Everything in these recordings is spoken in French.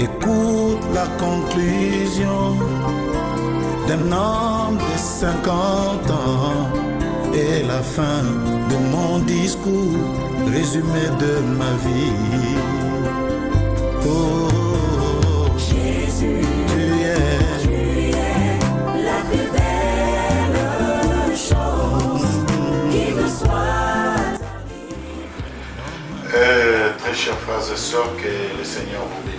Écoute la conclusion d'un homme de 50 ans et la fin de mon discours, résumé de ma vie. Oh, Jésus, tu es la plus belle chose qui me soit. Euh, très chers frères et sœurs, que le Seigneur vous bénisse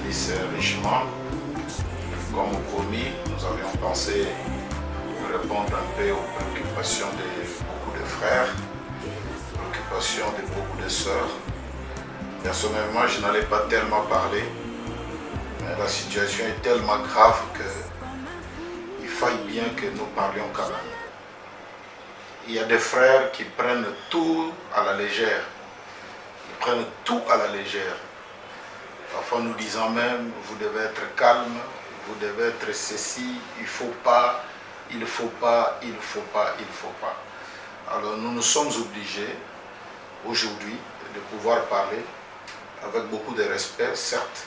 richement. Comme promis, nous avions pensé répondre un peu aux préoccupations de beaucoup de frères, préoccupations de beaucoup de sœurs. Personnellement, je n'allais pas tellement parler, mais la situation est tellement grave que il faille bien que nous parlions quand même. Il y a des frères qui prennent tout à la légère ils prennent tout à la légère. Parfois nous disant même, vous devez être calme, vous devez être ceci, il ne faut pas, il ne faut pas, il ne faut pas, il ne faut pas. Alors nous nous sommes obligés aujourd'hui de pouvoir parler avec beaucoup de respect, certes,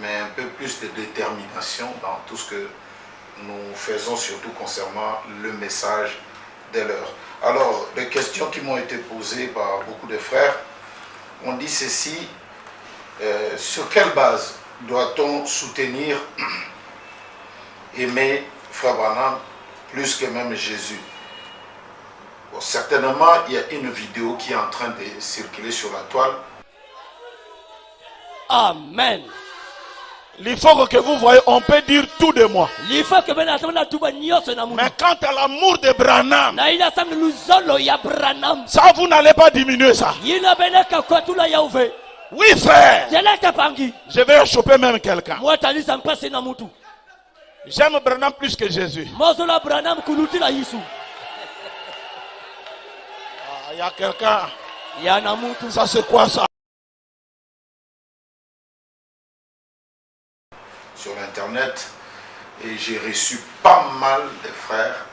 mais un peu plus de détermination dans tout ce que nous faisons, surtout concernant le message de l'heure. Alors, les questions qui m'ont été posées par beaucoup de frères, on dit ceci, euh, sur quelle base doit-on soutenir, aimer Frère Branham plus que même Jésus? Bon, Certainement, il y a une vidéo qui est en train de circuler sur la toile. Amen. Il faut que vous voyez, on peut dire tout de moi. Mais quant à l'amour de Branham, ça vous n'allez pas diminuer ça. Oui frère, je vais choper même quelqu'un. J'aime Branham plus que Jésus. yisu Ah, Il y a quelqu'un, ça c'est quoi ça? Sur Internet et j'ai reçu pas mal de frères,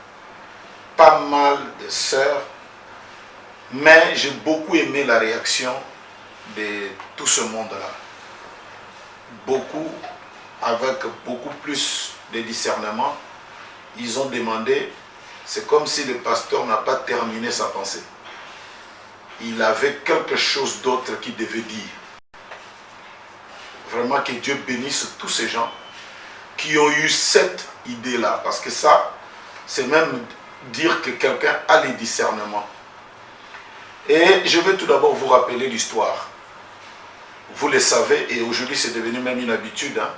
pas mal de sœurs, mais j'ai beaucoup aimé la réaction de tout ce monde-là. Beaucoup, avec beaucoup plus de discernement, ils ont demandé, c'est comme si le pasteur n'a pas terminé sa pensée. Il avait quelque chose d'autre qu'il devait dire. Vraiment que Dieu bénisse tous ces gens qui ont eu cette idée-là. Parce que ça, c'est même dire que quelqu'un a les discernements. Et je vais tout d'abord vous rappeler l'histoire. Vous le savez, et aujourd'hui c'est devenu même une habitude. hein.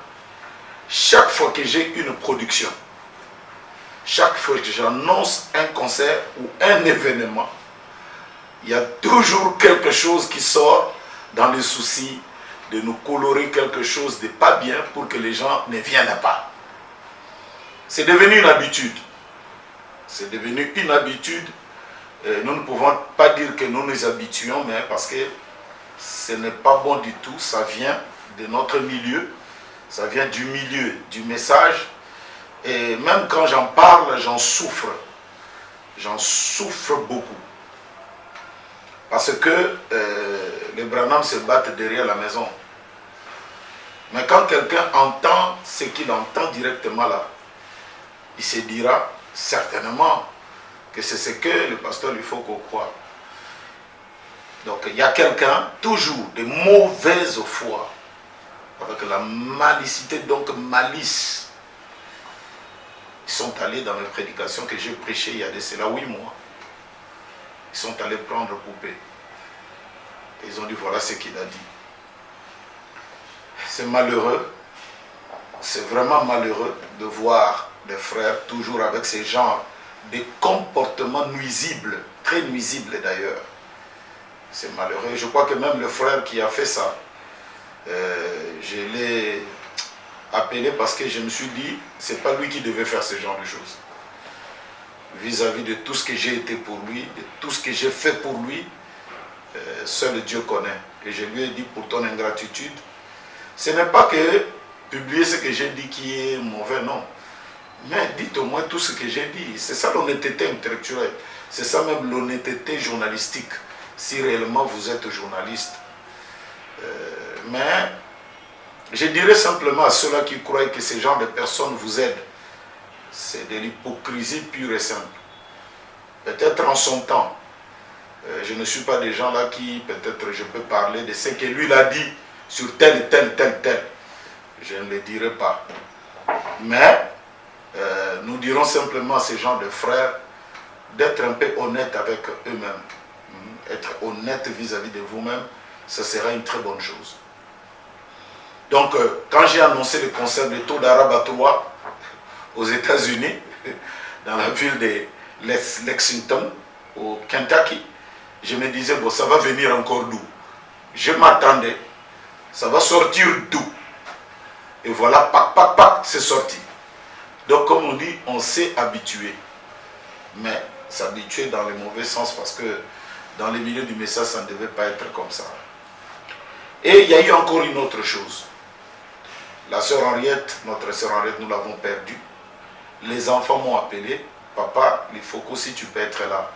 Chaque fois que j'ai une production, chaque fois que j'annonce un concert ou un événement, il y a toujours quelque chose qui sort dans le souci de nous colorer quelque chose de pas bien pour que les gens ne viennent pas. C'est devenu une habitude. C'est devenu une habitude. Euh, nous ne pouvons pas dire que nous nous habituons, mais parce que ce n'est pas bon du tout. Ça vient de notre milieu. Ça vient du milieu du message. Et même quand j'en parle, j'en souffre. J'en souffre beaucoup. Parce que euh, les Branham se battent derrière la maison. Mais quand quelqu'un entend ce qu'il entend directement là, il se dira certainement que c'est ce que le pasteur lui faut qu'on croit. Donc il y a quelqu'un, toujours de mauvaise foi, avec la malicité, donc malice. Ils sont allés dans mes prédications que j'ai prêchées il y a de cela huit mois. Ils sont allés prendre poupée. Ils ont dit voilà ce qu'il a dit. C'est malheureux, c'est vraiment malheureux de voir des frères toujours avec ces genres de comportements nuisibles, très nuisibles d'ailleurs. C'est malheureux. Je crois que même le frère qui a fait ça, euh, je l'ai appelé parce que je me suis dit, c'est pas lui qui devait faire ce genre de choses. Vis-à-vis de tout ce que j'ai été pour lui, de tout ce que j'ai fait pour lui, euh, seul Dieu connaît. Et je lui ai dit pour ton ingratitude, ce n'est pas que publier ce que j'ai dit qui est mauvais, non. Mais dites au moins tout ce que j'ai dit. C'est ça l'honnêteté intellectuelle. C'est ça même l'honnêteté journalistique. Si réellement vous êtes journaliste. Euh, mais Je dirais simplement à ceux-là qui croient que ces genres de personnes vous aident. C'est de l'hypocrisie pure et simple. Peut-être en son temps, euh, je ne suis pas des gens là qui, peut-être je peux parler de ce que lui dit sur tel tel, tel, tel. Je ne le dirai pas. Mais euh, nous dirons simplement à ces gens de frères d'être un peu honnêtes avec eux-mêmes. Être honnête vis-à-vis de vous-même, ce sera une très bonne chose. Donc, euh, quand j'ai annoncé le concert de taux 3 aux États-Unis, dans la ville de Lex- Lexington, au Kentucky, je me disais, bon, ça va venir encore d'où? Je m'attendais, ça va sortir d'où? Et voilà, pac, pac, pac, c'est sorti. Donc, comme on dit, on s'est habitué. Mais s'habituer dans le mauvais sens parce que dans les milieux du message, ça ne devait pas être comme ça. Et il y a eu encore une autre chose. La sœur Henriette, notre sœur Henriette, nous l'avons perdue. Les enfants m'ont appelé. Papa, il faut qu'aussi tu peux être là.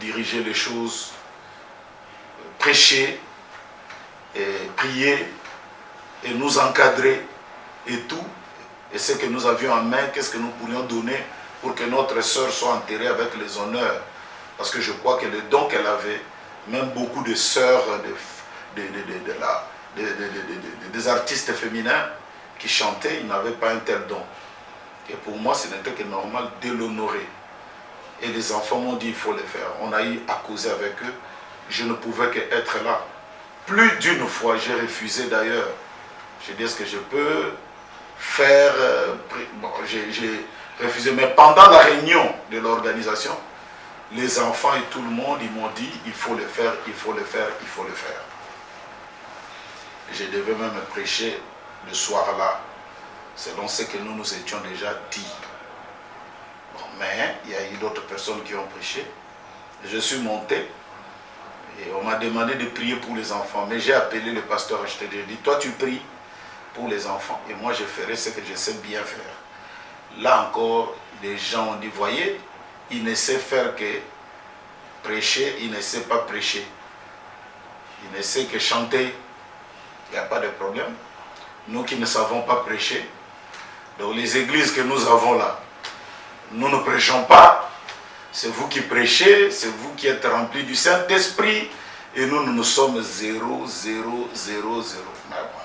Diriger les choses, prêcher, prier, et nous encadrer, et tout. Et ce que nous avions en main, qu'est-ce que nous pourrions donner pour que notre sœur soit enterrée avec les honneurs? Parce que je crois que le don qu'elle avait, même beaucoup de sœurs, des artistes féminins qui chantaient, ils n'avaient pas un tel don. Et pour moi, ce n'était que normal de l'honorer. Et les enfants m'ont dit, il faut le faire. On a eu à causer avec eux. Je ne pouvais qu'être là. Plus d'une fois, j'ai refusé d'ailleurs. J'ai dit, est-ce que je peux faire... euh, bon, j'ai refusé. Mais pendant la réunion de l'organisation, les enfants et tout le monde, ils m'ont dit, il faut le faire, il faut le faire, il faut le faire. Je devais même prêcher le soir-là, selon ce que nous nous étions déjà dit. Mais il y a eu d'autres personnes qui ont prêché. Je suis monté et on m'a demandé de prier pour les enfants. Mais j'ai appelé le pasteur je te dit, toi tu pries pour les enfants et moi je ferai ce que je sais bien faire. Là encore, les gens ont dit, voyez, il ne sait faire que prêcher, il ne sait pas prêcher. Il ne sait que chanter, il n'y a pas de problème. Nous qui ne savons pas prêcher, donc les églises que nous avons là, nous ne prêchons pas, c'est vous qui prêchez, c'est vous qui êtes remplis du Saint-Esprit, et nous, nous, nous sommes 0, 0, 0, 0. Mais bon,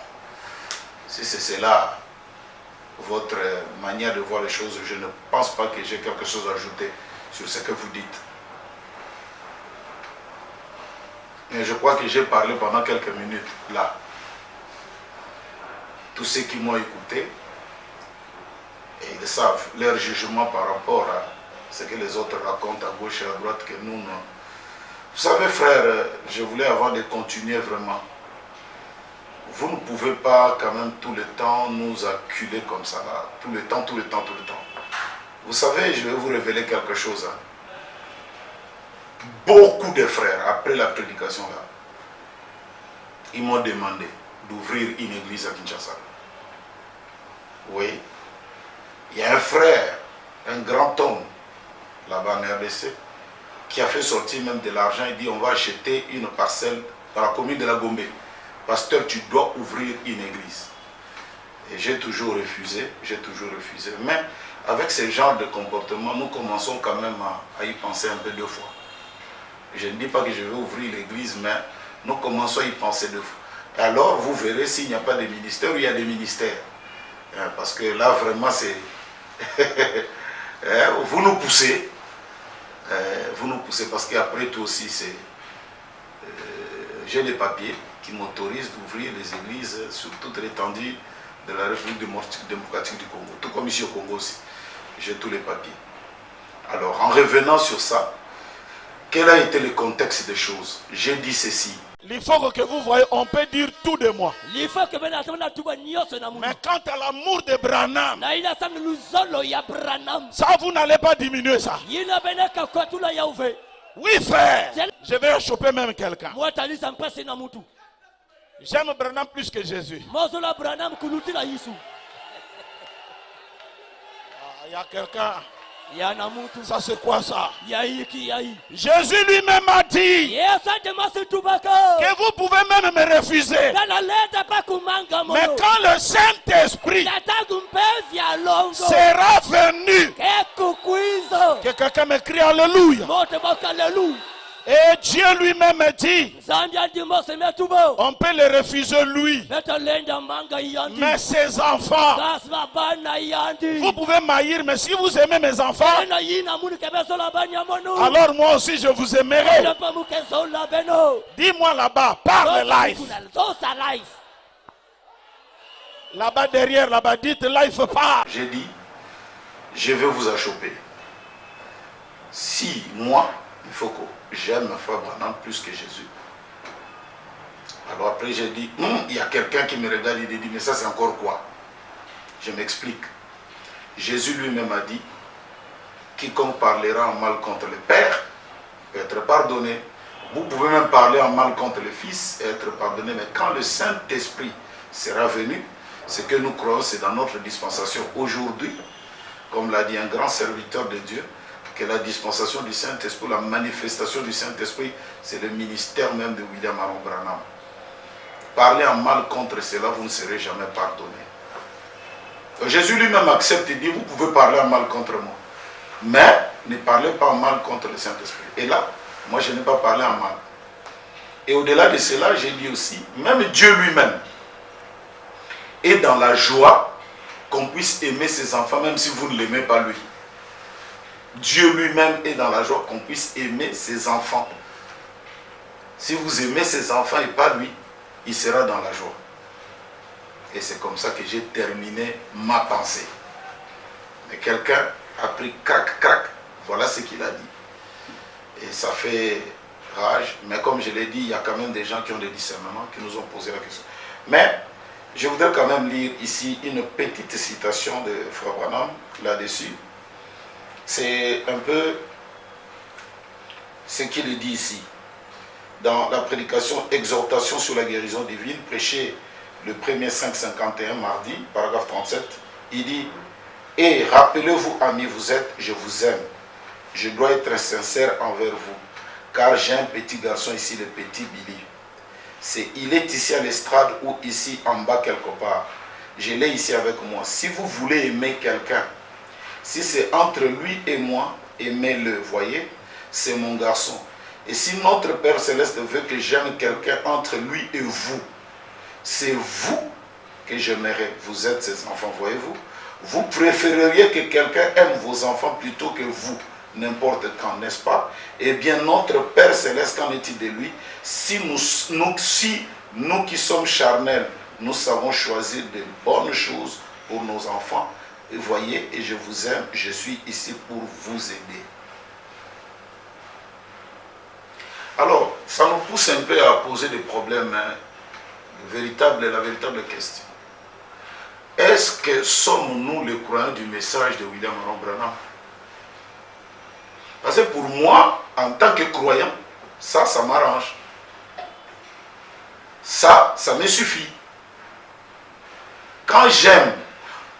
si c'est cela, votre manière de voir les choses, je ne pense pas que j'ai quelque chose à ajouter sur ce que vous dites. Mais je crois que j'ai parlé pendant quelques minutes là. Tous ceux qui m'ont écouté, et ils savent leur jugement par rapport à ce que les autres racontent à gauche et à droite que nous, non. Vous savez, frère, je voulais avant de continuer vraiment. Vous ne pouvez pas quand même tout le temps nous acculer comme ça, là. Tout le temps, tout le temps, tout le temps. Vous savez, je vais vous révéler quelque chose. hein. Beaucoup de frères, après la prédication là, ils m'ont demandé d'ouvrir une église à Kinshasa. Oui. Il y a un frère, un grand homme, là-bas en RDC, qui a fait sortir même de l'argent. Il dit on va acheter une parcelle dans la commune de la Gombe. Pasteur, tu dois ouvrir une église. Et j'ai toujours refusé, j'ai toujours refusé. Mais avec ce genre de comportement, nous commençons quand même à, y penser un peu deux fois. Je ne dis pas que je vais ouvrir l'église, mais nous commençons à y penser deux fois. Alors, vous verrez s'il n'y a pas de ministère ou il y a des ministères. Hein, Parce que là, vraiment, c'est... Hein, vous nous poussez. Euh, vous nous poussez parce qu'après tout aussi, c'est... euh, J'ai des papiers qui m'autorisent d'ouvrir les églises sur toute l'étendue de la République démocratique du Congo. Tout comme ici au Congo aussi. J'ai tous les papiers. Alors, en revenant sur ça, quel a été le contexte des choses? J'ai dit ceci. Il faut que vous voyez, on peut dire tout de moi. Mais quant à l'amour de Branham, ça vous n'allez pas diminuer ça. Oui frère, je vais choper même quelqu'un. J'aime Branham plus que Jésus. Il y a quelqu'un, Ça c'est quoi ça? Jésus lui-même a dit que vous pouvez même me refuser. Mais quand le Saint-Esprit sera venu, que quelqu'un me crie Alléluia. Et Dieu lui-même dit, on peut le refuser lui. Mais ses enfants, vous pouvez m'haïr, mais si vous aimez mes enfants, alors moi aussi je vous aimerai. Dis-moi là-bas, parle life. Là-bas derrière, là-bas, dites life part. J'ai dit, je vais vous achoper. Si moi, il faut que j'aime Frère Branham plus que Jésus. Alors après j'ai dit, Hum, il y a quelqu'un qui me regarde, il dit, mais ça c'est encore quoi? Je m'explique. Jésus lui-même a dit, quiconque parlera en mal contre le Père peut être pardonné. Vous pouvez même parler en mal contre le Fils et être pardonné, mais quand le Saint-Esprit sera venu, ce que nous croyons, c'est dans notre dispensation aujourd'hui, comme l'a dit un grand serviteur de Dieu, que la dispensation du Saint-Esprit, la manifestation du Saint-Esprit, c'est le ministère même de William Aaron Branham. Parlez en mal contre cela, vous ne serez jamais pardonné. Jésus lui-même accepte et dit, vous pouvez parler en mal contre moi. Mais ne parlez pas en mal contre le Saint-Esprit. Et là, moi je n'ai pas parlé en mal. Et au-delà de cela, j'ai dit aussi, même Dieu lui-même est dans la joie qu'on puisse aimer ses enfants, même si vous ne l'aimez pas lui. Dieu lui-même est dans la joie qu'on puisse aimer ses enfants. Si vous aimez ses enfants et pas lui, il sera dans la joie. Et c'est comme ça que j'ai terminé ma pensée. Mais quelqu'un a pris crac, crac, voilà ce qu'il a dit. Et ça fait rage, mais comme je l'ai dit, il y a quand même des gens qui ont des discernements, qui nous ont posé la question. Mais je voudrais quand même lire ici une petite citation de Frère Branham là-dessus. C'est un peu ce qu'il dit ici. Dans la prédication Exhortation sur la guérison divine, prêchée le 1er 551 mardi, paragraphe 37, il dit Et rappelez-vous, amis, vous êtes, je vous aime. Je dois être sincère envers vous, car j'ai un petit garçon ici, le petit Billy. C'est, il est ici à l'estrade ou ici en bas quelque part. Je l'ai ici avec moi. Si vous voulez aimer quelqu'un, si c'est entre lui et moi, aimez-le, voyez, c'est mon garçon. Et si notre Père Céleste veut que j'aime quelqu'un entre lui et vous, c'est vous que j'aimerais. Vous êtes ses enfants, voyez-vous. Vous préféreriez que quelqu'un aime vos enfants plutôt que vous, n'importe quand, n'est-ce pas? Eh bien, notre Père Céleste, qu'en est-il de lui? Si nous, nous, si nous qui sommes charnels, nous savons choisir de bonnes choses pour nos enfants, voyez, et je vous aime, je suis ici pour vous aider. Alors, ça nous pousse un peu à poser des problèmes, hein, véritable, la véritable question. Est-ce que sommes-nous les croyants du message de William Branham? Parce que pour moi, en tant que croyant, ça, ça m'arrange. Ça, ça me suffit. Quand j'aime,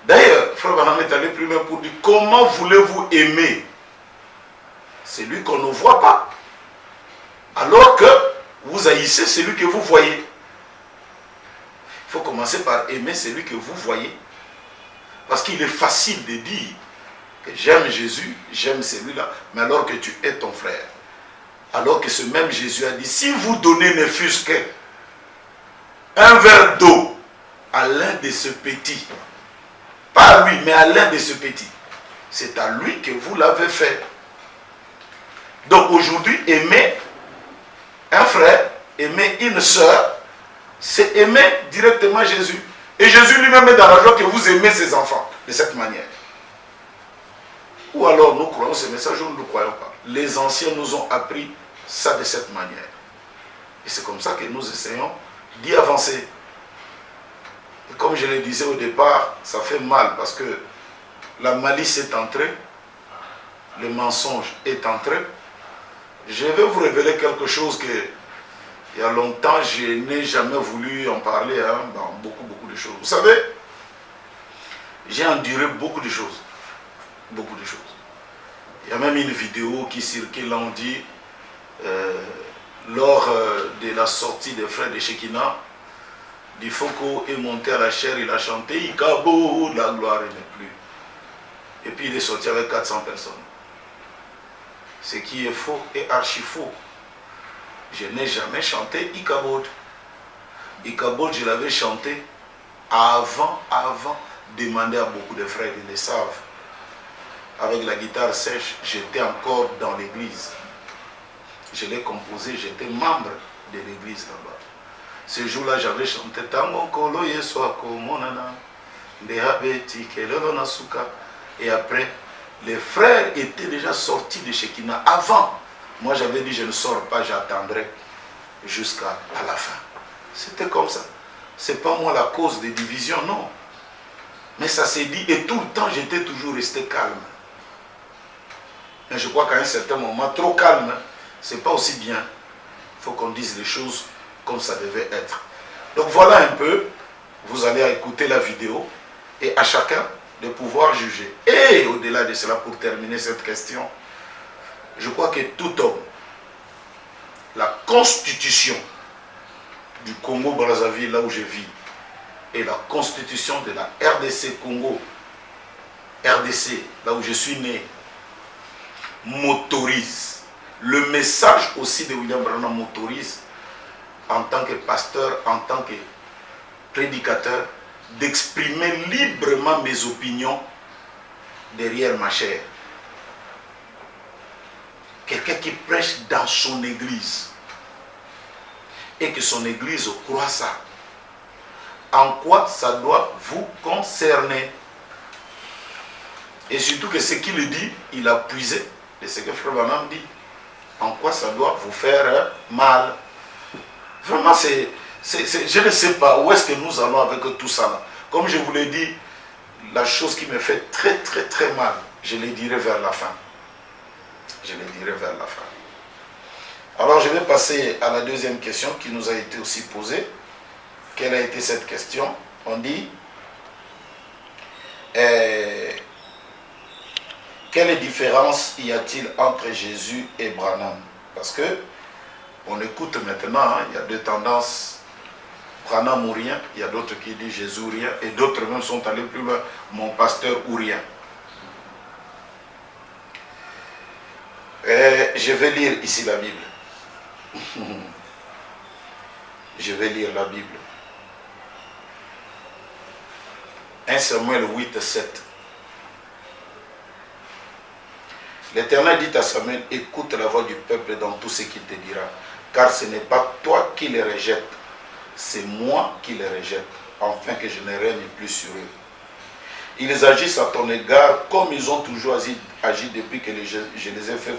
d'ailleurs, Frère Branham est allé plus loin pour dire, comment voulez-vous aimer? Celui qu'on ne voit pas alors que vous haïssez celui que vous voyez. Il faut commencer par aimer celui que vous voyez. Parce qu'il est facile de dire que j'aime Jésus, j'aime celui-là, mais alors que tu es ton frère. Alors que ce même Jésus a dit, si vous donnez ne fût-ce que un verre d'eau à l'un de ce petits, pas à lui, mais à l'un de ce petits, c'est à lui que vous l'avez fait. Donc aujourd'hui, aimer un frère, aimer une soeur, c'est aimer directement Jésus. Et Jésus lui-même est dans la joie que vous aimez ses enfants de cette manière. Ou alors nous croyons ce message ou nous ne croyons pas. Les anciens nous ont appris ça de cette manière. Et c'est comme ça que nous essayons d'y avancer. Comme je le disais au départ, ça fait mal parce que la malice est entrée, le mensonge est entré, je vais vous révéler quelque chose que il y a longtemps je n'ai jamais voulu en parler hein, beaucoup beaucoup de choses. Vous savez, j'ai enduré beaucoup de choses. Beaucoup de choses. Il y a même une vidéo qui circule, dit, euh, lors euh, de la sortie des frères de Shekinah, Difoko est monté à la chair, il a chanté, Ikabo, la gloire n'est plus. Et puis il est sorti avec 400 personnes. Ce qui est faux est archi faux. Je n'ai jamais chanté Ikabod. Ikabod, je l'avais chanté avant, avant, demander à beaucoup de frères, ils le savent. Avec la guitare sèche, j'étais encore dans l'église. Je l'ai composé, j'étais membre de l'église là-bas. Ce jour-là, j'avais chanté Tango Kolo Yeswako Monana, Dehabeti Kelelo Nasuka. Et après, les frères étaient déjà sortis de Shekinah avant. Moi, j'avais dit, je ne sors pas, j'attendrai jusqu'à la fin. C'était comme ça. Ce n'est pas moi la cause des divisions, non. Mais ça s'est dit, et tout le temps, j'étais toujours resté calme. Mais je crois qu'à un certain moment, trop calme, c'est pas aussi bien. Il faut qu'on dise les choses comme ça devait être. Donc voilà un peu, vous allez écouter la vidéo et à chacun de pouvoir juger. Et au-delà de cela, pour terminer cette question, je crois que tout homme, la constitution du Congo-Brazzaville, là où je vis, et la constitution de la RDC Congo, RDC, là où je suis né, m'autorise. Le message aussi de William Branham m'autorise en tant que pasteur, en tant que prédicateur, d'exprimer librement mes opinions derrière ma chair. Quelqu'un qui prêche dans son église et que son église croit ça. En quoi ça doit vous concerner? Et surtout que ce qu'il dit, il a puisé de ce que Frère Branham dit. En quoi ça doit vous faire mal? Vraiment, je ne sais pas où est-ce que nous allons avec tout ça. Là. Comme je vous l'ai dit, la chose qui me fait très très très mal, je le dirai vers la fin. Je le dirai vers la fin. Alors je vais passer à la deuxième question qui nous a été aussi posée. Quelle a été cette question? On dit, eh, quelle différence y a-t-il entre Jésus et Branham? Parce que on écoute maintenant, hein, il y a deux tendances. Branham ou rien, il y a d'autres qui disent Jésus ou rien, et d'autres même sont allés plus loin, mon pasteur ou rien. Et je vais lire ici la Bible. je vais lire la Bible. 1 Samuel 8, 7. L'Éternel dit à Samuel, écoute la voix du peuple dans tout ce qu'il te dira, car ce n'est pas toi qui les rejettes, c'est moi qui les rejette, afin que je ne règne plus sur eux. Ils agissent à ton égard comme ils ont toujours agi, depuis que je les ai fait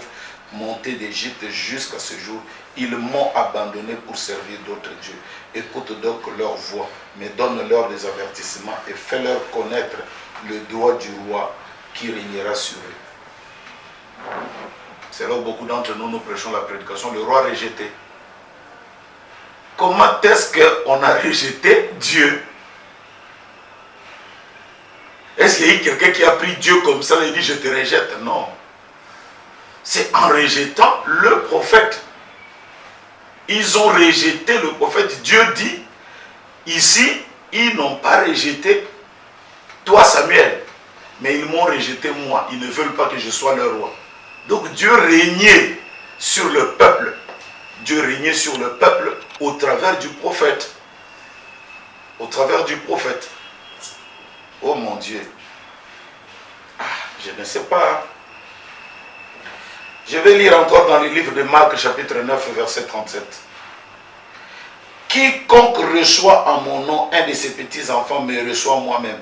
monter d'Égypte jusqu'à ce jour. Ils m'ont abandonné pour servir d'autres dieux. Écoute donc leur voix, mais donne-leur des avertissements et fais-leur connaître le droit du roi qui régnera sur eux. C'est là où beaucoup d'entre nous nous prêchons la prédication, le roi rejeté. Comment est-ce qu'on a rejeté Dieu? Est-ce qu'il y a quelqu'un qui a pris Dieu comme ça et dit je te rejette? Non. C'est en rejetant le prophète. Ils ont rejeté le prophète. Dieu dit, ici, ils n'ont pas rejeté toi Samuel, mais ils m'ont rejeté moi. Ils ne veulent pas que je sois leur roi. Donc Dieu régnait sur le peuple. Dieu régnait sur le peuple au travers du prophète. Au travers du prophète. Oh mon Dieu. Ah, je ne sais pas. Je vais lire encore dans le livre de Marc chapitre 9 verset 37. Quiconque reçoit en mon nom un de ses petits-enfants me reçoit moi-même.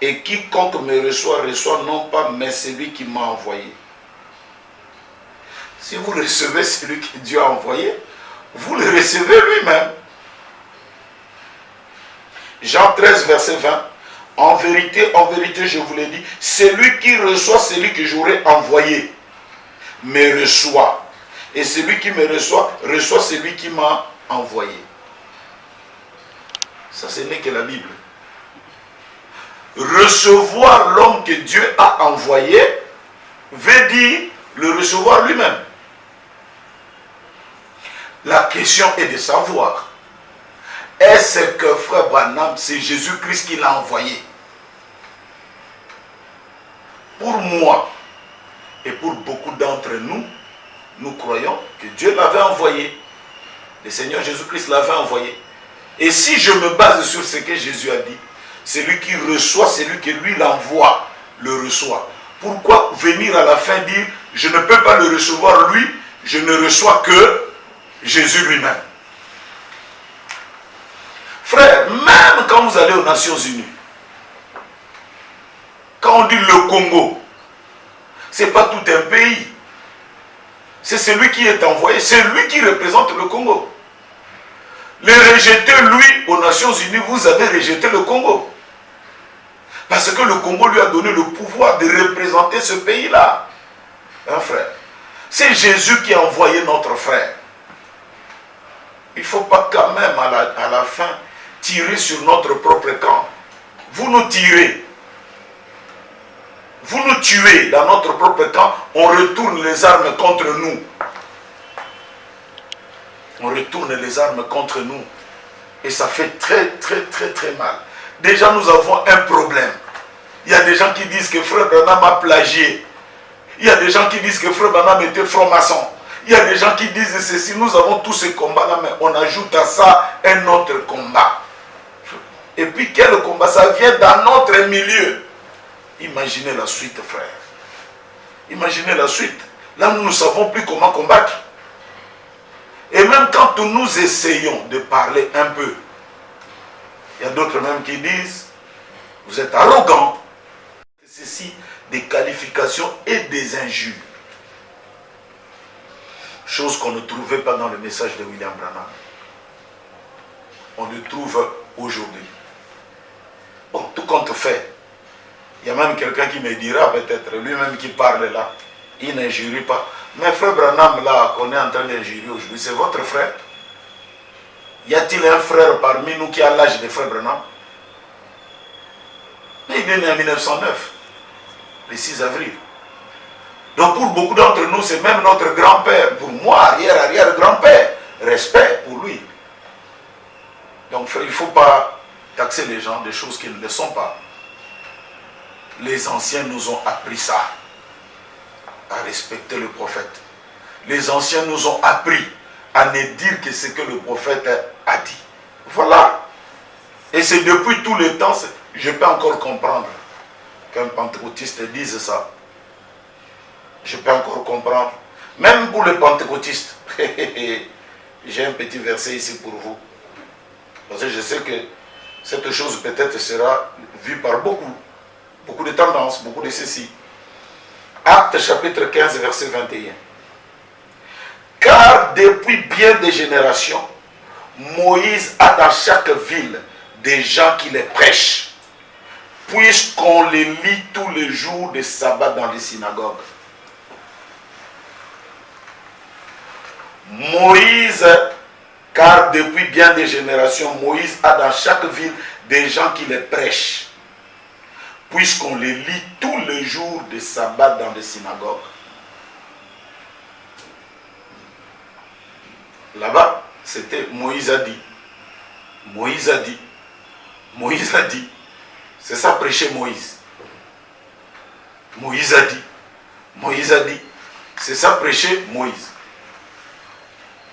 Et quiconque me reçoit, reçoit non pas, mais celui qui m'a envoyé. Si vous recevez celui que Dieu a envoyé, vous le recevez lui-même. Jean 13, verset 20. En vérité, en vérité, je vous l'ai dit, celui qui reçoit celui que j'aurai envoyé, me reçoit. Et celui qui me reçoit, reçoit celui qui m'a envoyé. Ça, ce n'est que la Bible. Recevoir l'homme que Dieu a envoyé, veut dire le recevoir lui-même. La question est de savoir, est-ce que frère Branham, c'est Jésus-Christ qui l'a envoyé? Pour moi et pour beaucoup d'entre nous, nous croyons que Dieu l'avait envoyé. Le Seigneur Jésus-Christ l'avait envoyé. Et si je me base sur ce que Jésus a dit, celui qui reçoit, celui qui lui l'envoie, le reçoit. Pourquoi venir à la fin dire, je ne peux pas le recevoir lui, je ne reçois que Jésus lui-même Frère, même quand vous allez aux Nations Unies, quand on dit le Congo, ce n'est pas tout un pays. C'est celui qui est envoyé, c'est lui qui représente le Congo. Les rejeter, lui, aux Nations Unies, vous avez rejeté le Congo. Parce que le Congo lui a donné le pouvoir de représenter ce pays-là. Un frère? C'est Jésus qui a envoyé notre frère. Il ne faut pas quand même à la, fin tirer sur notre propre camp. Vous nous tirez. Vous nous tuez dans notre propre camp, on retourne les armes contre nous. On retourne les armes contre nous. Et ça fait très, très, très, très mal. Déjà, nous avons un problème. Il y a des gens qui disent que Frère Branham a plagié. Il y a des gens qui disent que Frère Branham était franc-maçon. Il y a des gens qui disent ceci. Nous avons tous ces combats-là, mais on ajoute à ça un autre combat. Et puis quel combat? Ça vient dans notre milieu. Imaginez la suite, frère. Imaginez la suite. Là, nous ne savons plus comment combattre. Et même quand nous essayons de parler un peu, il y a d'autres même qui disent, vous êtes arrogant. Ceci, des qualifications et des injures. Chose qu'on ne trouvait pas dans le message de William Branham. On le trouve aujourd'hui. Bon, tout compte fait, il y a même quelqu'un qui me dira peut-être, lui-même qui parle là, il n'injurie pas. Mais frère Branham là, qu'on est en train d'injurier aujourd'hui, c'est votre frère Y a-t-il un frère parmi nous qui a l'âge de frère Branham? Mais il est né en 1909, le 6 avril. Donc pour beaucoup d'entre nous, c'est même notre grand-père. Pour moi, arrière-arrière-grand-père. Respect pour lui. Donc il ne faut pas taxer les gens des choses qu'ils ne le sont pas. Les anciens nous ont appris ça, à respecter le prophète. Les anciens nous ont appris à ne dire que ce que le prophète a dit. Voilà. Et c'est depuis tout le temps, je peux encore comprendre qu'un pentecôtiste dise ça. Je peux encore comprendre. Même pour les pentecôtistes. J'ai un petit verset ici pour vous. Parce que je sais que cette chose peut-être sera vue par beaucoup. Beaucoup de tendances, beaucoup de ceci. Acte chapitre 15, verset 21. Car depuis bien des générations, Moïse a dans chaque ville des gens qui les prêchent, puisqu'on les lit tous les jours de sabbat dans les synagogues. Moïse, car depuis bien des générations, Moïse a dans chaque ville des gens qui les prêchent, puisqu'on les lit tous les jours de sabbat dans les synagogues. Là-bas, c'était Moïse a dit. Moïse a dit. Moïse a dit. C'est ça prêcher Moïse. Moïse a dit. Moïse a dit. C'est ça prêcher Moïse.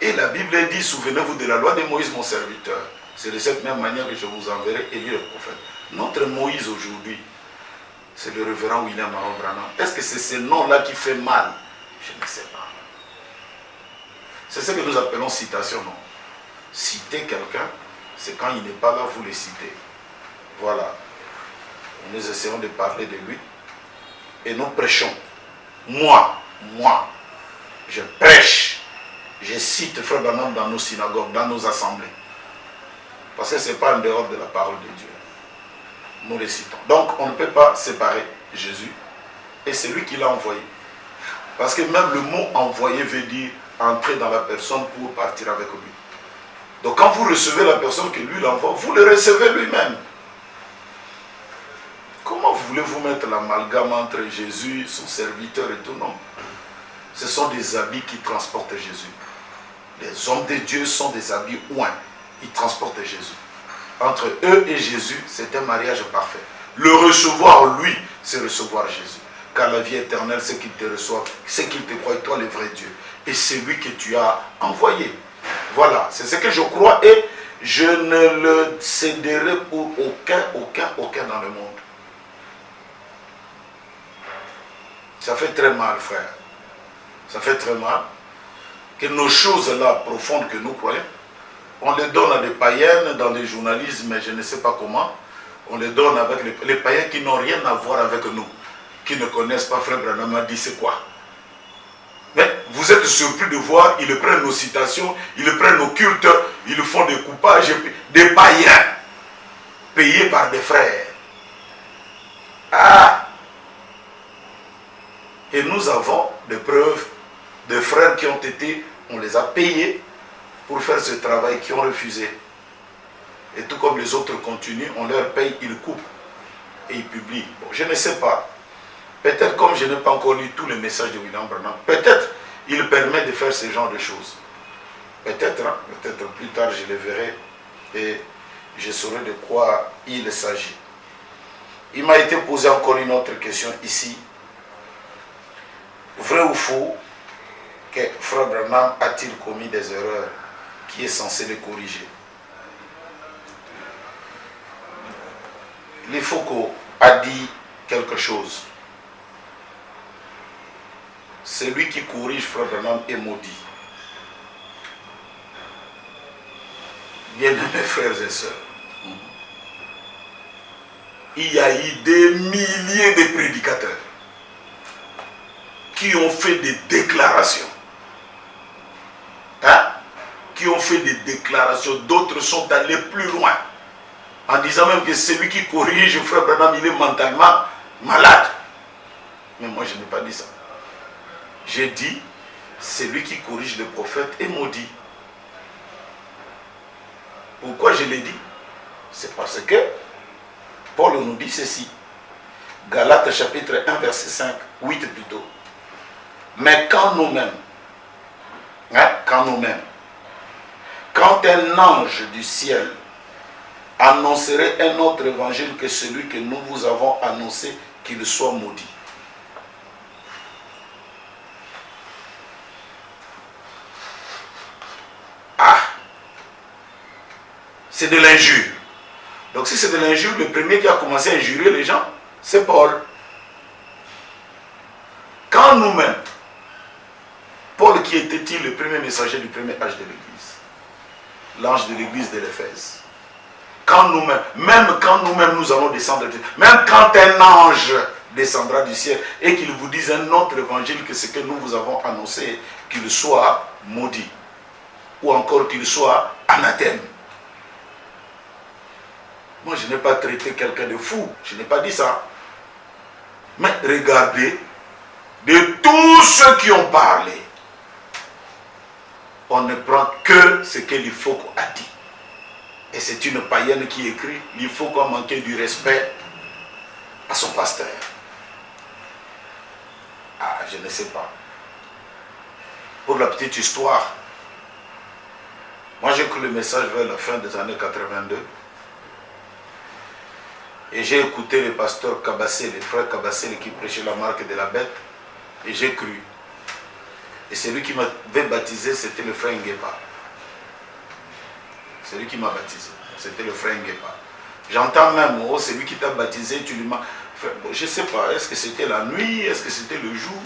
Et la Bible dit, souvenez-vous de la loi de Moïse, mon serviteur. C'est de cette même manière que je vous enverrai Élie le prophète. Notre Moïse aujourd'hui, c'est le révérend William Branham. Est-ce que c'est ce nom-là qui fait mal? Je ne sais pas. C'est ce que nous appelons citation, non? Citer quelqu'un, c'est quand il n'est pas là, vous le citez. Voilà. Nous essayons de parler de lui. Et nous prêchons. Moi, moi, je prêche. Je cite Frère dans nos synagogues, dans nos assemblées. Parce que ce n'est pas en dehors de la parole de Dieu. Nous les citons. Donc, on ne peut pas séparer Jésus et c'est lui qui l'a envoyé. Parce que même le mot envoyé veut dire entrer dans la personne pour partir avec lui. Donc quand vous recevez la personne que lui l'envoie, vous le recevez lui-même. Comment voulez-vous mettre l'amalgame entre Jésus, son serviteur et tout Non? Ce sont des habits qui transportent Jésus. Les hommes de Dieu sont des habits ouins. Ils transportent Jésus. Entre eux et Jésus, c'est un mariage parfait. Le recevoir, lui, c'est recevoir Jésus. Car la vie éternelle, c'est qu'il te reçoit, c'est qu'il te croit, toi, le vrai Dieu. Et c'est lui que tu as envoyé. Voilà, c'est ce que je crois et je ne le céderai pour aucun, aucun, aucun dans le monde. Ça fait très mal, frère. Ça fait très mal que nos choses-là profondes que nous croyons, on les donne à des païennes dans des journalismes, je ne sais pas comment. On les donne avec les, les païens qui n'ont rien à voir avec nous, qui ne connaissent pas Frère Branham a dit c'est quoi? Mais vous êtes surpris de voir, ils prennent nos citations, ils prennent nos cultes, ils font des coupages, des païens, payés par des frères. Ah Et nous avons des preuves de frères qui ont été, on les a payés pour faire ce travail, qui ont refusé. Et tout comme les autres continuent, on leur paye, ils coupent et ils publient. Je ne sais pas. Peut-être comme je n'ai pas encore lu tous les messages de William Branham, peut-être il permet de faire ce genre de choses. Peut-être, hein, peut-être plus tard je les verrai et je saurai de quoi il s'agit. Il m'a été posé encore une autre question ici. Vrai ou faux que Frère Branham a-t-il commis des erreurs qui est censé les corriger Les Foucault a dit quelque chose. Celui qui corrige Frère Branham est maudit. Bien-aimés frères et sœurs, il y a eu des milliers de prédicateurs qui ont fait des déclarations. Qui ont fait des déclarations. D'autres sont allés plus loin. En disant même que celui qui corrige frère Branham, il est mentalement malade. Mais moi, je n'ai pas dit ça. J'ai dit, celui qui corrige le prophète est maudit. Pourquoi je l'ai dit? C'est parce que Paul nous dit ceci. Galates chapitre 1, verset 5, 8 plutôt. Mais quand nous-mêmes, hein, quand nous-mêmes, quand un ange du ciel annoncerait un autre évangile que celui que nous vous avons annoncé, qu'il soit maudit. Ah C'est de l'injure. Donc si c'est de l'injure, le premier qui a commencé à injurer les gens, c'est Paul. Quand nous-mêmes, Paul qui était-il le premier messager du premier âge de l'Église? L'ange de l'Église de l'Éphèse. Quand nous-mêmes, même quand nous-mêmes nous allons descendre, même quand un ange descendra du ciel et qu'il vous dise un autre évangile que ce que nous vous avons annoncé, qu'il soit maudit ou encore qu'il soit anathème. Moi, je n'ai pas traité quelqu'un de fou, je n'ai pas dit ça. Mais regardez, de tous ceux qui ont parlé, on ne prend que ce que l'Ifoko a dit. Et c'est une païenne qui écrit, l'Ifoko a manqué du respect à son pasteur. Ah, je ne sais pas. Pour la petite histoire, moi j'ai écouté le message vers la fin des années 82. Et j'ai écouté le pasteur Kabassé, les frères Kabassé qui prêchaient la marque de la bête. Et j'ai cru. Et celui qui m'avait baptisé, c'était le frère Nguepa. C'est lui qui m'a baptisé. C'était le frère Nguepa. J'entends même, oh, c'est lui qui t'a baptisé, tu lui m'as... Je ne sais pas, est-ce que c'était la nuit, est-ce que c'était le jour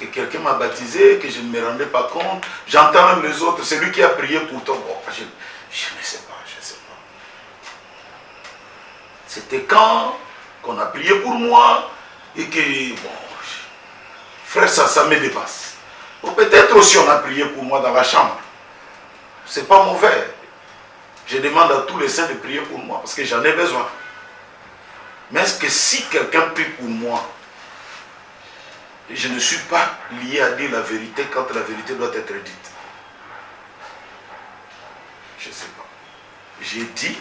que quelqu'un m'a baptisé, que je ne me rendais pas compte? J'entends même les autres, c'est lui qui a prié pour toi. Bon, je, je ne sais pas, je ne sais pas. C'était quand qu'on a prié pour moi et que, bon, frère, ça, ça me dépasse. Peut-être aussi on a prié pour moi dans la chambre. C'est pas mauvais. Je demande à tous les saints de prier pour moi parce que j'en ai besoin. Mais est-ce que si quelqu'un prie pour moi, je ne suis pas lié à dire la vérité quand la vérité doit être dite? Je ne sais pas. J'ai dit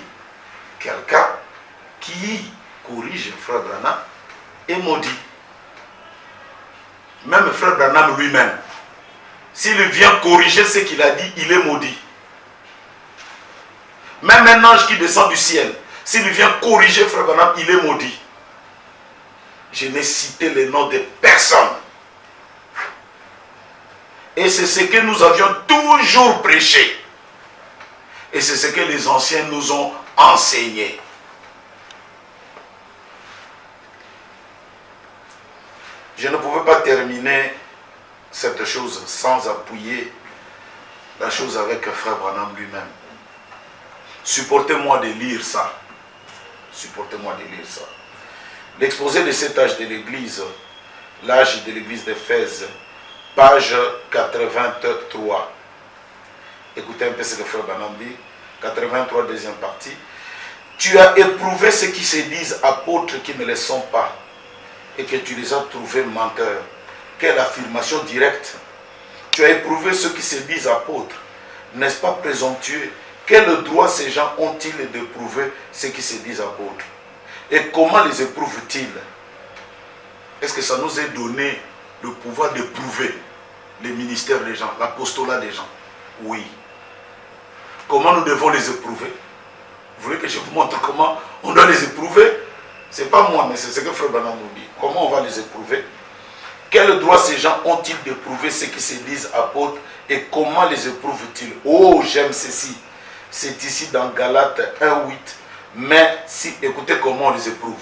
quelqu'un qui corrige frère Branham est maudit. Même frère Branham lui-même, s'il vient corriger ce qu'il a dit, il est maudit. Même un ange qui descend du ciel, s'il vient corriger frère il est maudit. Je n'ai cité les noms de personne. Et c'est ce que nous avions toujours prêché. Et c'est ce que les anciens nous ont enseigné. Je ne pouvais pas terminer cette chose sans appuyer la chose avec frère Branham lui-même. Supportez-moi de lire ça. Supportez-moi de lire ça. L'exposé de cet âge de l'Église, l'âge de l'Église d'Éphèse, page 83. Écoutez un peu ce que frère Branham dit. 83, deuxième partie. Tu as éprouvé ceux qui se disent apôtres qui ne le sont pas et que tu les as trouvés menteurs. Quelle affirmation directe. Tu as éprouvé ceux qui se disent apôtres. N'est-ce pas présomptueux? Quel droit ces gens ont-ils d'éprouver ceux qui se disent apôtres? Et comment les éprouvent-ils? Est-ce que ça nous est donné le pouvoir d'éprouver les ministères des gens, l'apostolat des gens? Oui. Comment nous devons les éprouver? Vous voulez que je vous montre comment on doit les éprouver? Ce n'est pas moi, mais c'est ce que Frère Branham nous dit. Comment on va les éprouver? Quel droit ces gens ont-ils d'éprouver ceux qui se disent apôtres et comment les éprouvent-ils? Oh, j'aime ceci. C'est ici dans Galates 1.8. Mais si, écoutez comment on les éprouve.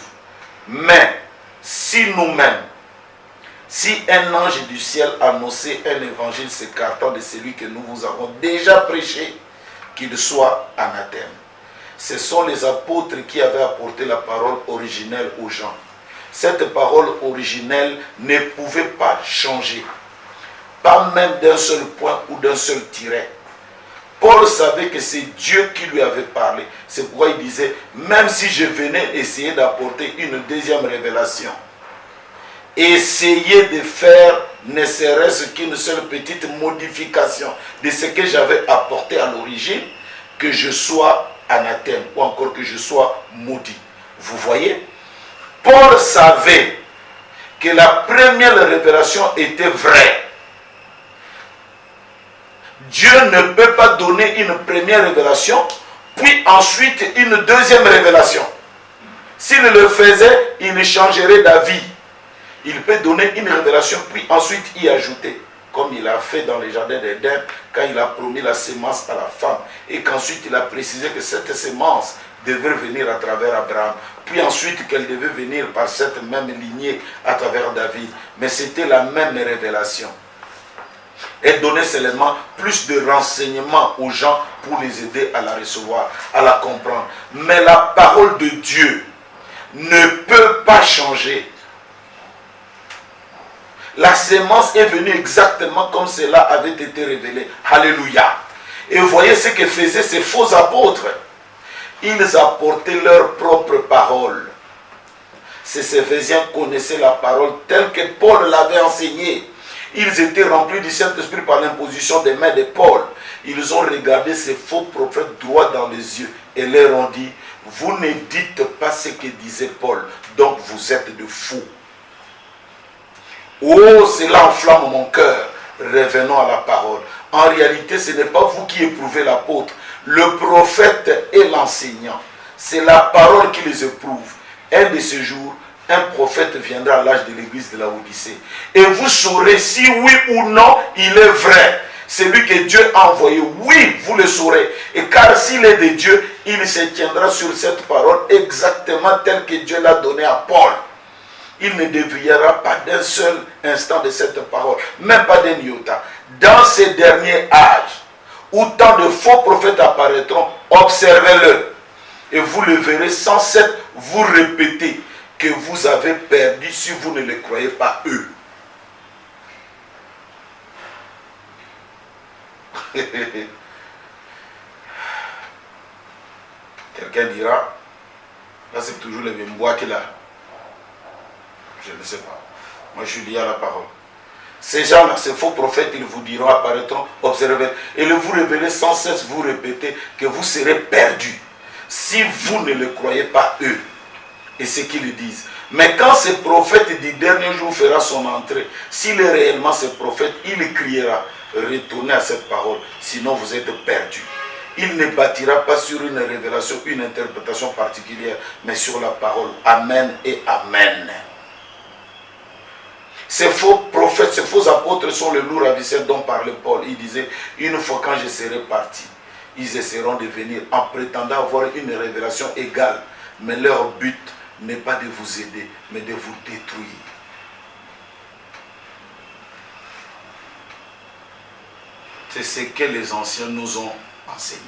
Mais si nous-mêmes, si un ange du ciel annonçait un évangile s'écartant de celui que nous vous avons déjà prêché, qu'il soit anathème. Ce sont les apôtres qui avaient apporté la parole originelle aux gens. Cette parole originelle ne pouvait pas changer. Pas même d'un seul point ou d'un seul tiret. Paul savait que c'est Dieu qui lui avait parlé. C'est pourquoi il disait, même si je venais essayer d'apporter une deuxième révélation, essayez de faire ne serait-ce qu'une seule petite modification de ce que j'avais apporté à l'origine, que je sois anathème ou encore que je sois maudit. Vous voyez? Paul savait que la première révélation était vraie. Dieu ne peut pas donner une première révélation, puis ensuite une deuxième révélation. S'il le faisait, il changerait d'avis. Il peut donner une révélation, puis ensuite y ajouter. Comme il a fait dans les jardins d'Éden, quand il a promis la sémence à la femme. Et qu'ensuite il a précisé que cette sémence devait venir à travers Abraham. Puis ensuite qu'elle devait venir par cette même lignée à travers David. Mais c'était la même révélation. Et donner seulement plus de renseignements aux gens pour les aider à la recevoir, à la comprendre. Mais la parole de Dieu ne peut pas changer. La sémence est venue exactement comme cela avait été révélé. Alléluia. Et voyez ce que faisaient ces faux apôtres. Ils apportaient leur propre parole. Ces Éphésiens connaissaient la parole telle que Paul l'avait enseignée. Ils étaient remplis du Saint-Esprit par l'imposition des mains de Paul. Ils ont regardé ces faux prophètes droit dans les yeux et leur ont dit, vous ne dites pas ce que disait Paul, donc vous êtes de fous. Oh, cela enflamme mon cœur. Revenons à la parole. En réalité, ce n'est pas vous qui éprouvez l'apôtre. Le prophète et l'enseignant. C'est la parole qui les éprouve. Un de ces jours, un prophète viendra à l'âge de l'église de la Odyssée. Et vous saurez si oui ou non il est vrai. Celui que Dieu a envoyé, oui, vous le saurez. Et car s'il est de Dieu, il se tiendra sur cette parole exactement telle que Dieu l'a donnée à Paul il ne déviera pas d'un seul instant de cette parole, même pas d'un iota. Dans ces derniers âges, où tant de faux prophètes apparaîtront, observez-le. Et vous le verrez sans cesse vous répéter que vous avez perdu si vous ne les croyez pas eux. Quelqu'un dira, là c'est toujours le même bois qu'il a. Je ne sais pas. Moi, je suis lié à la parole. Ces gens-là, ces faux prophètes, ils vous diront, apparaîtront, observez, et le vous révélez sans cesse, vous répétez que vous serez perdus si vous ne le croyez pas eux. et ce qu'ils disent. Mais quand ce prophète du dernier jour fera son entrée, s'il est réellement ce prophète, il criera, retournez à cette parole, sinon vous êtes perdus. Il ne bâtira pas sur une révélation, une interprétation particulière, mais sur la parole. Amen et Amen. Ces faux prophètes, ces faux apôtres sont le lourd ravisseur dont parlait Paul. Il disait, une fois quand je serai parti, ils essaieront de venir en prétendant avoir une révélation égale. Mais leur but n'est pas de vous aider, mais de vous détruire. C'est ce que les anciens nous ont enseigné.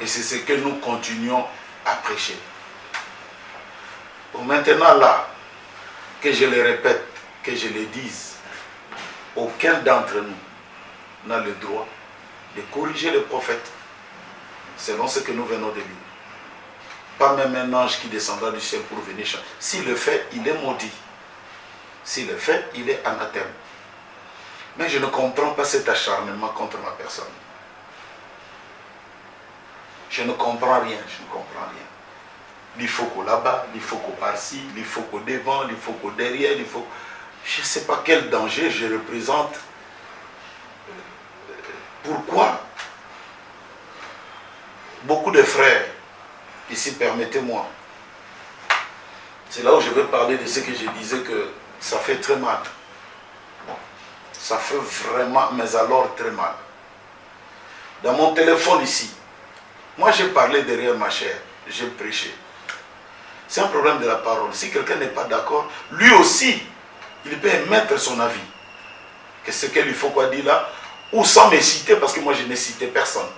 Et c'est ce que nous continuons à prêcher. Pour maintenant là, que je le répète, que je le dise, aucun d'entre nous n'a le droit de corriger le prophète selon ce que nous venons de lire. Pas même un ange qui descendra du ciel pour venir chanter. S'il le fait, il est maudit. S'il le fait, il est anathème. Mais je ne comprends pas cet acharnement contre ma personne. Je ne comprends rien, je ne comprends rien. Il faut qu'au là-bas, il faut qu'au par-ci, il faut qu'au devant, il faut qu'au derrière, il faut... Je ne sais pas quel danger je représente. Pourquoi Beaucoup de frères, ici, permettez-moi, c'est là où je vais parler de ce que je disais que ça fait très mal. Ça fait vraiment, mais alors très mal. Dans mon téléphone ici, moi j'ai parlé derrière ma chair, j'ai prêché. C'est un problème de la parole. Si quelqu'un n'est pas d'accord, lui aussi, il peut émettre son avis. Que ce qu'il lui faut quoi dire là, ou sans me citer, parce que moi je n'ai cité personne.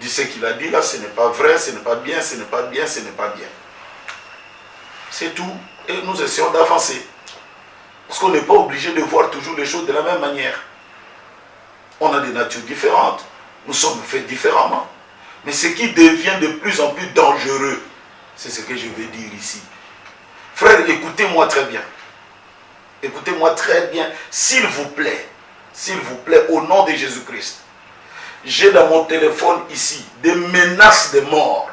Dit ce qu'il a dit là, ce n'est pas vrai, ce n'est pas bien, ce n'est pas bien, ce n'est pas bien. C'est tout. Et nous essayons d'avancer. Parce qu'on n'est pas obligé de voir toujours les choses de la même manière. On a des natures différentes. Nous sommes faits différemment. Mais ce qui devient de plus en plus dangereux, c'est ce que je vais dire ici. Frère, écoutez-moi très bien. Écoutez-moi très bien. S'il vous plaît, s'il vous plaît, au nom de Jésus-Christ, j'ai dans mon téléphone ici des menaces de mort.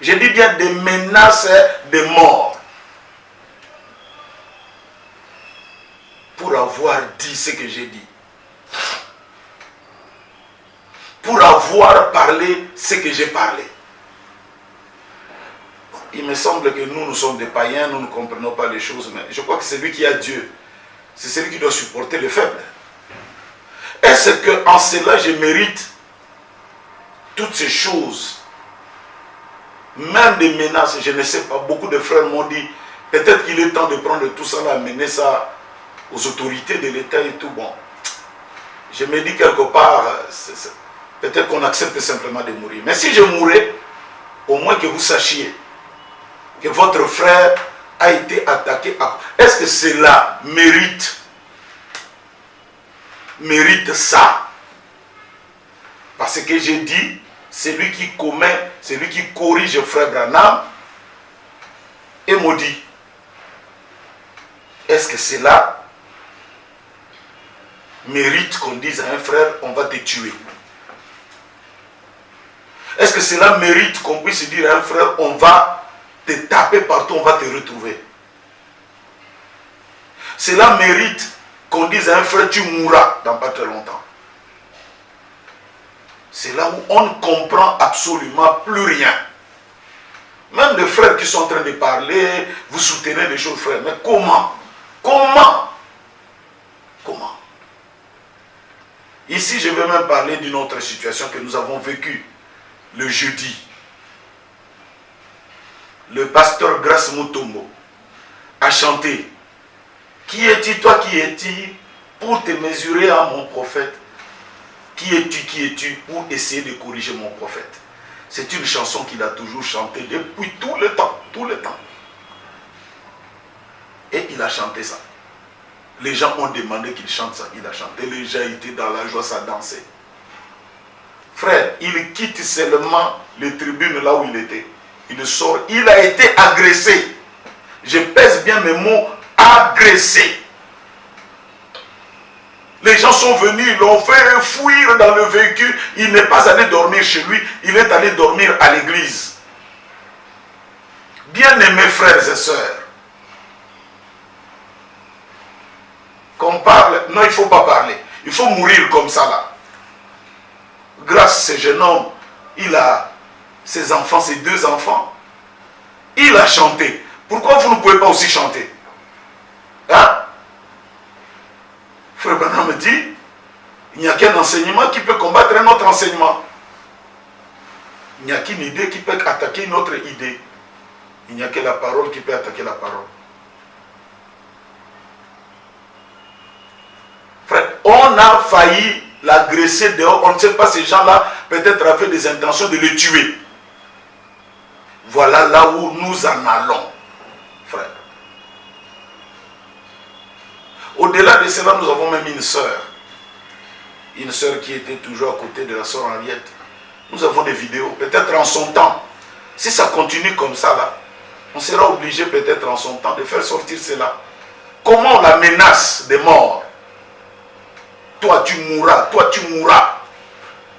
Je dis bien des menaces de mort. Pour avoir dit ce que j'ai dit. Pour avoir parlé ce que j'ai parlé. Il me semble que nous, nous sommes des païens, nous ne comprenons pas les choses, mais je crois que c'est lui qui a Dieu. C'est celui qui doit supporter les faibles. Est-ce qu'en cela, je mérite toutes ces choses? Même des menaces, je ne sais pas. Beaucoup de frères m'ont dit, peut-être qu'il est temps de prendre tout ça, amener ça aux autorités de l'État et tout. Bon, je me dis quelque part, peut-être qu'on accepte simplement de mourir. Mais si je mourais, au moins que vous sachiez que votre frère a été attaqué. Est-ce que cela mérite? Mérite ça Parce que j'ai dit, celui qui commet, celui qui corrige frère Branham est maudit. Est-ce que cela mérite qu'on dise à un frère, on va te tuer? Est-ce que cela mérite qu'on puisse dire à un frère, on va te taper partout, on va te retrouver. Cela mérite qu'on dise à un frère, tu mourras dans pas très longtemps. C'est là où on ne comprend absolument plus rien. Même les frères qui sont en train de parler, vous soutenez les choses, frères. Mais comment? Comment? Comment? Ici, je vais même parler d'une autre situation que nous avons vécue le jeudi le pasteur Grace Mutombo a chanté Qui es-tu, toi qui es-tu, pour te mesurer à mon prophète? Qui es-tu, qui es-tu, pour essayer de corriger mon prophète? C'est une chanson qu'il a toujours chantée depuis tout le temps, tout le temps. Et il a chanté ça. Les gens ont demandé qu'il chante ça, il a chanté. Les gens étaient dans la joie, ça dansait. Frère, il quitte seulement les tribunes là où il était il sort, il a été agressé. Je pèse bien mes mots, agressé. Les gens sont venus, l'ont fait fuir dans le véhicule. Il n'est pas allé dormir chez lui, il est allé dormir à l'église. Bien-aimés frères et sœurs, qu'on parle, non, il ne faut pas parler. Il faut mourir comme ça là. Grâce à ce jeune homme, il a ses enfants, ses deux enfants. Il a chanté. Pourquoi vous ne pouvez pas aussi chanter? Hein? Frère Branham me dit, il n'y a qu'un enseignement qui peut combattre un autre enseignement. Il n'y a qu'une idée qui peut attaquer une autre idée. Il n'y a que la parole qui peut attaquer la parole. Frère, on a failli l'agresser dehors. On ne sait pas, ces gens-là, peut-être avaient des intentions de le tuer. Voilà là où nous en allons, frère. Au-delà de cela, nous avons même une sœur. Une sœur qui était toujours à côté de la sœur Henriette. Nous avons des vidéos, peut-être en son temps. Si ça continue comme ça, là, on sera obligé peut-être en son temps de faire sortir cela. Comment la menace de mort Toi, tu mourras, toi, tu mourras.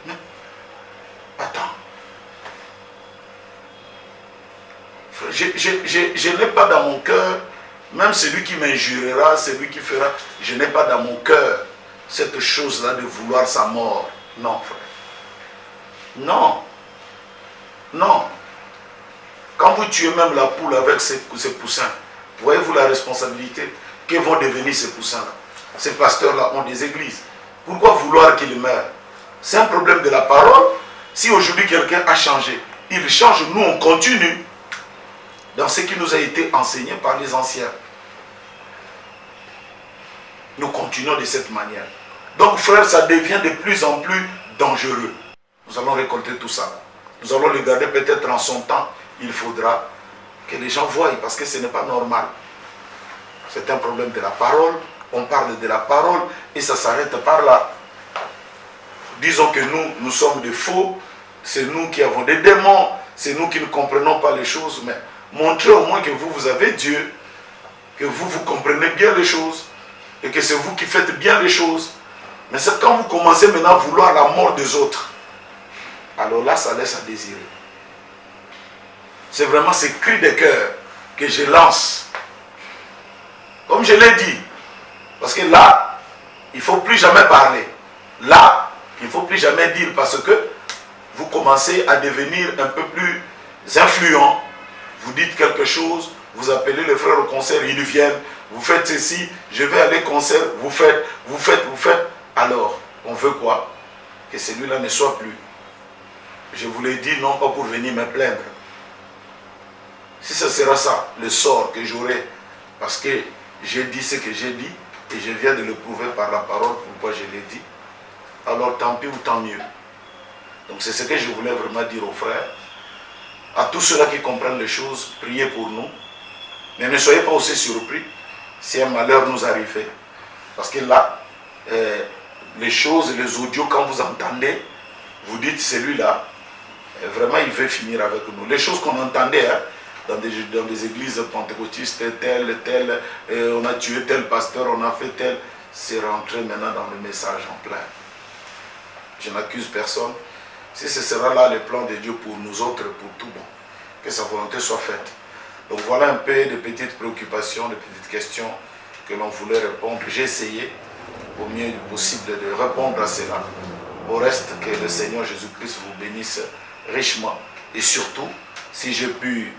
Mais, attends. Je, n'ai pas dans mon cœur, même celui qui m'injurera, celui qui fera, je n'ai pas dans mon cœur cette chose-là de vouloir sa mort. Non, frère. Non. Non. Quand vous tuez même la poule avec ses, ses poussins, voyez-vous la responsabilité que vont devenir ces poussins-là? Ces pasteurs-là ont des églises. Pourquoi vouloir qu'ils meurent? C'est un problème de la parole. Si aujourd'hui quelqu'un a changé, il change, nous on continue dans ce qui nous a été enseigné par les anciens. Nous continuons de cette manière. Donc frère, ça devient de plus en plus dangereux. Nous allons récolter tout ça. Nous allons le garder peut-être en son temps. Il faudra que les gens voient parce que ce n'est pas normal. C'est un problème de la parole. On parle de la parole et ça s'arrête par là. Disons que nous, nous sommes des faux. C'est nous qui avons des démons. C'est nous qui ne comprenons pas les choses. Mais montrez au moins que vous, vous avez Dieu. Que vous, vous comprenez bien les choses. Et que c'est vous qui faites bien les choses. Mais c'est quand vous commencez maintenant à vouloir la mort des autres. Alors là, ça laisse à désirer. C'est vraiment ce cri de cœur que je lance. Comme je l'ai dit. Parce que là, il ne faut plus jamais parler. Là, il ne faut plus jamais dire parce que vous commencez à devenir un peu plus influent. Vous dites quelque chose, vous appelez les frères au concert, ils viennent. Vous faites ceci, je vais aller au concert, vous faites, vous faites, vous faites. Alors, on veut quoi? Que celui-là ne soit plus. Je vous l'ai dit, non pas pour venir me plaindre. Si ce sera ça, le sort que j'aurai, parce que j'ai dit ce que j'ai dit, et je viens de le prouver par la parole, pourquoi je l'ai dit, alors tant pis ou tant mieux. Donc c'est ce que je voulais vraiment dire aux frères. À tous ceux-là qui comprennent les choses, priez pour nous. Mais ne soyez pas aussi surpris si un malheur nous arrivait. Parce que là, euh, les choses, les audios, quand vous entendez, vous dites celui-là, euh, vraiment il veut finir avec nous. Les choses qu'on entendait hein, dans, des, églises pentecôtistes, tel, tel, euh, on a tué tel pasteur, on a fait tel, c'est rentré maintenant dans le message en plein. Je n'accuse personne. Si ce sera là le plan de Dieu pour nous autres, pour tout bon, que sa volonté soit faite. Donc voilà un peu de petites préoccupations, de petites questions que l'on voulait répondre. J'ai essayé au mieux possible de répondre à cela. Au reste, que le Seigneur Jésus-Christ vous bénisse richement. Et surtout, si j'ai pu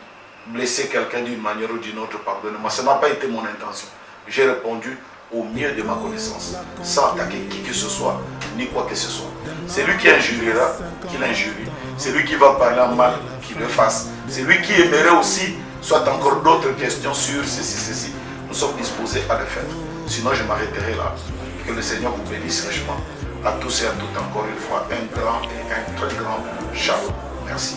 blesser quelqu'un d'une manière ou d'une autre, pardonnez-moi. Ce n'a pas été mon intention. J'ai répondu au mieux de ma connaissance, sans attaquer qui que ce soit, ni quoi que ce soit. C'est lui qui injuriera, qui l'injurie. C'est lui qui va parler en mal, qui le fasse. C'est lui qui aimerait aussi, soit encore d'autres questions sur ceci, ceci. Nous sommes disposés à le faire. Sinon, je m'arrêterai là. Que le Seigneur vous bénisse richement. À tous et à toutes, encore une fois, un grand et un très grand shalom. Merci.